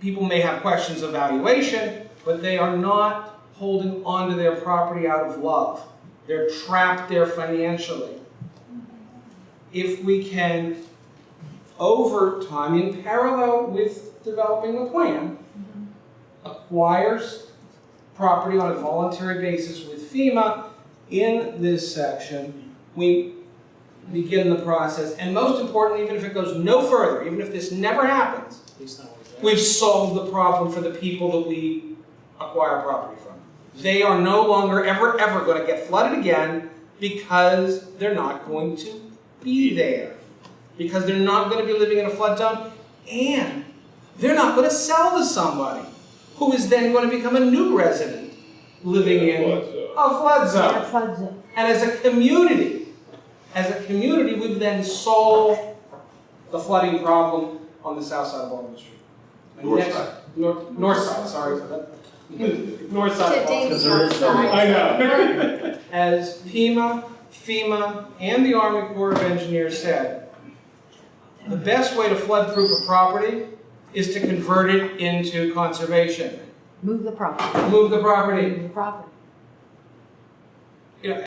people may have questions of valuation, but they are not holding onto their property out of love. They're trapped there financially. If we can, over time, in parallel with developing the plan, acquires property on a voluntary basis with FEMA in this section, we begin the process. And most importantly, even if it goes no further, even if this never happens, we've solved the problem for the people that we acquire property from. They are no longer ever, ever going to get flooded again because they're not going to be there. Because they're not going to be living in a flood zone and they're not going to sell to somebody who is then going to become a new resident living in Flood a flood zone. a flood zone. And as a community, as a community, we've then solved the flooding problem on the south side of Baltimore Street. And North next- side. North, north side, sorry for that. North side of Baltimore. Dave's not sorry. I know. As FEMA, FEMA, and the Army Corps of Engineers said, the best way to flood-proof a property is to convert it into conservation. Move the property. Move the property. Move the property.